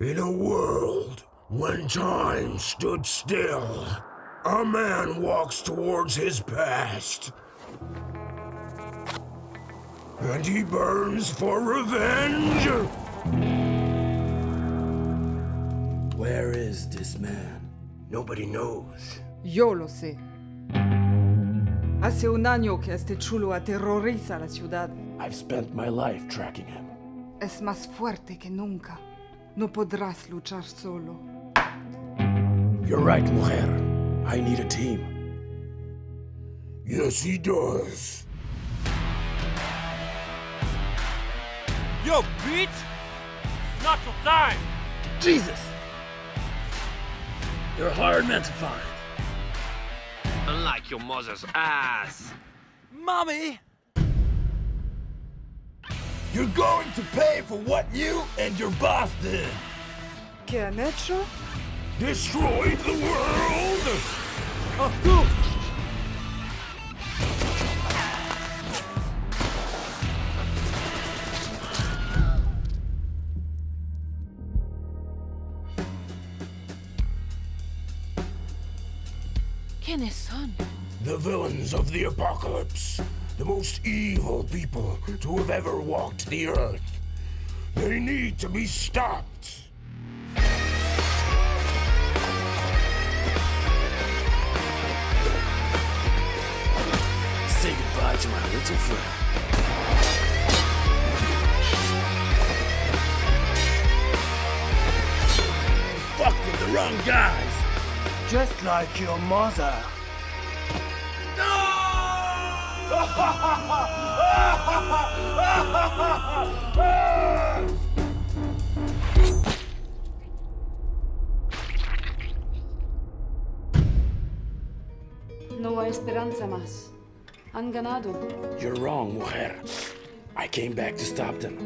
In a world when time stood still, a man walks towards his past. And he burns for revenge. Where is this man? Nobody knows. Yo lo sé. Hace un año que este chulo aterroriza la ciudad. I've spent my life tracking him. Es más fuerte que nunca. No podrás luchar solo. You're right, mujer. I need a team. Yes, he does. Yo, bitch! It's not your time! Jesus! You're a hard man to find. Unlike your mother's ass. Mommy! You're going to pay for what you and your boss did. ¿Qué han hecho? Destroyed the world! Of course! ¿Quiénes son? The villains of the apocalypse. The most evil people to have ever walked the earth. They need to be stopped. Say goodbye to my little friend. Fuck with the wrong guys. Just like your mother. No hay esperanza más. Han ganado. You're wrong, mujer. I came back to stop them.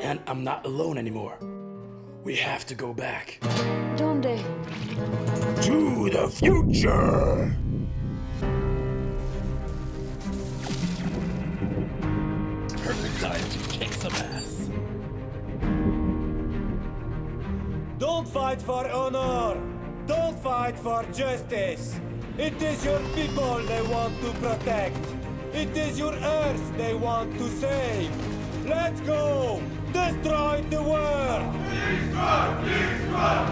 And I'm not alone anymore. We have to go back. ¿Dónde? To the future! Time to kick some ass. Don't fight for honor! Don't fight for justice! It is your people they want to protect! It is your earth they want to save! Let's go! Destroy the world! Bitch!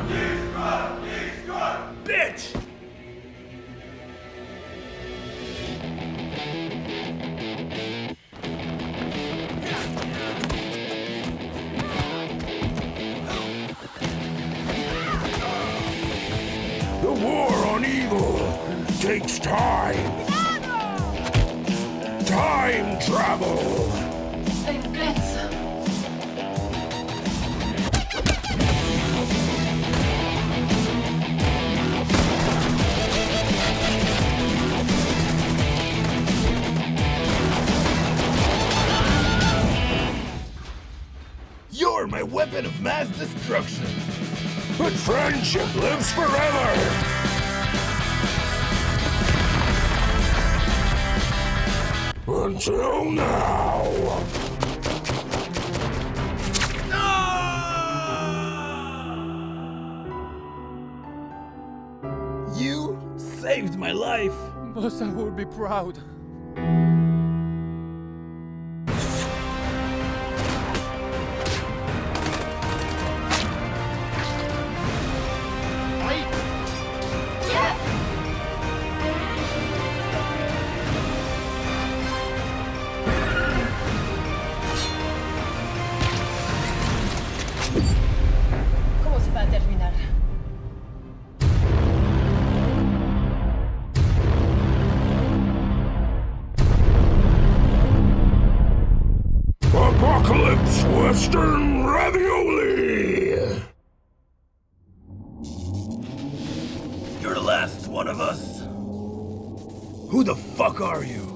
Takes time. Time travel. You're my weapon of mass destruction. But friendship lives forever. Until now. You saved my life. Bossa will be proud. Se terminar? Apocalypse Western Ravioli. You're the last one of us. Who the fuck are you?